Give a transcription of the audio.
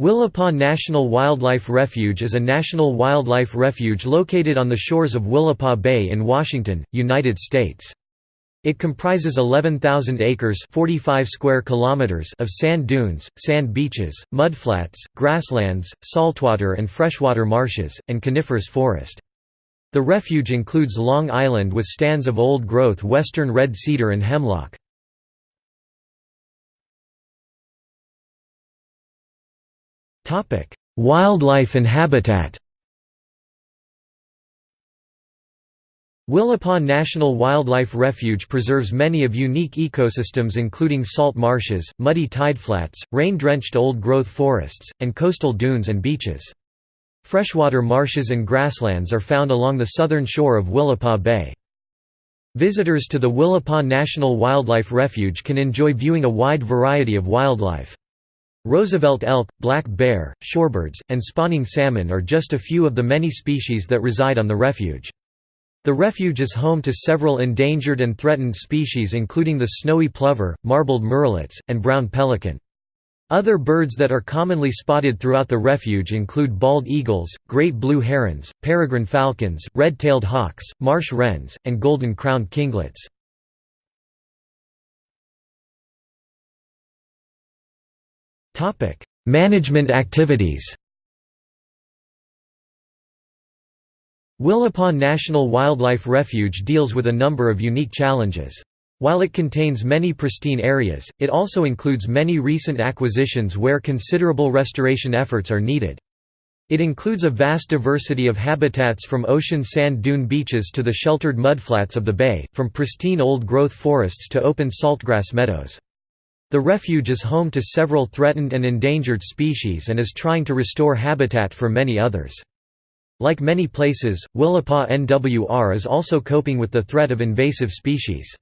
Willapa National Wildlife Refuge is a national wildlife refuge located on the shores of Willapa Bay in Washington, United States. It comprises 11,000 acres 45 square kilometers of sand dunes, sand beaches, mudflats, grasslands, saltwater and freshwater marshes, and coniferous forest. The refuge includes Long Island with stands of old-growth western red cedar and hemlock. Wildlife and habitat Willapa National Wildlife Refuge preserves many of unique ecosystems including salt marshes, muddy tideflats, rain-drenched old-growth forests, and coastal dunes and beaches. Freshwater marshes and grasslands are found along the southern shore of Willapa Bay. Visitors to the Willapa National Wildlife Refuge can enjoy viewing a wide variety of wildlife. Roosevelt elk, black bear, shorebirds, and spawning salmon are just a few of the many species that reside on the refuge. The refuge is home to several endangered and threatened species including the snowy plover, marbled murrelets, and brown pelican. Other birds that are commonly spotted throughout the refuge include bald eagles, great blue herons, peregrine falcons, red-tailed hawks, marsh wrens, and golden-crowned kinglets. Management activities Willapa National Wildlife Refuge deals with a number of unique challenges. While it contains many pristine areas, it also includes many recent acquisitions where considerable restoration efforts are needed. It includes a vast diversity of habitats from ocean sand dune beaches to the sheltered mudflats of the bay, from pristine old-growth forests to open saltgrass meadows. The refuge is home to several threatened and endangered species and is trying to restore habitat for many others. Like many places, Willapa NWR is also coping with the threat of invasive species.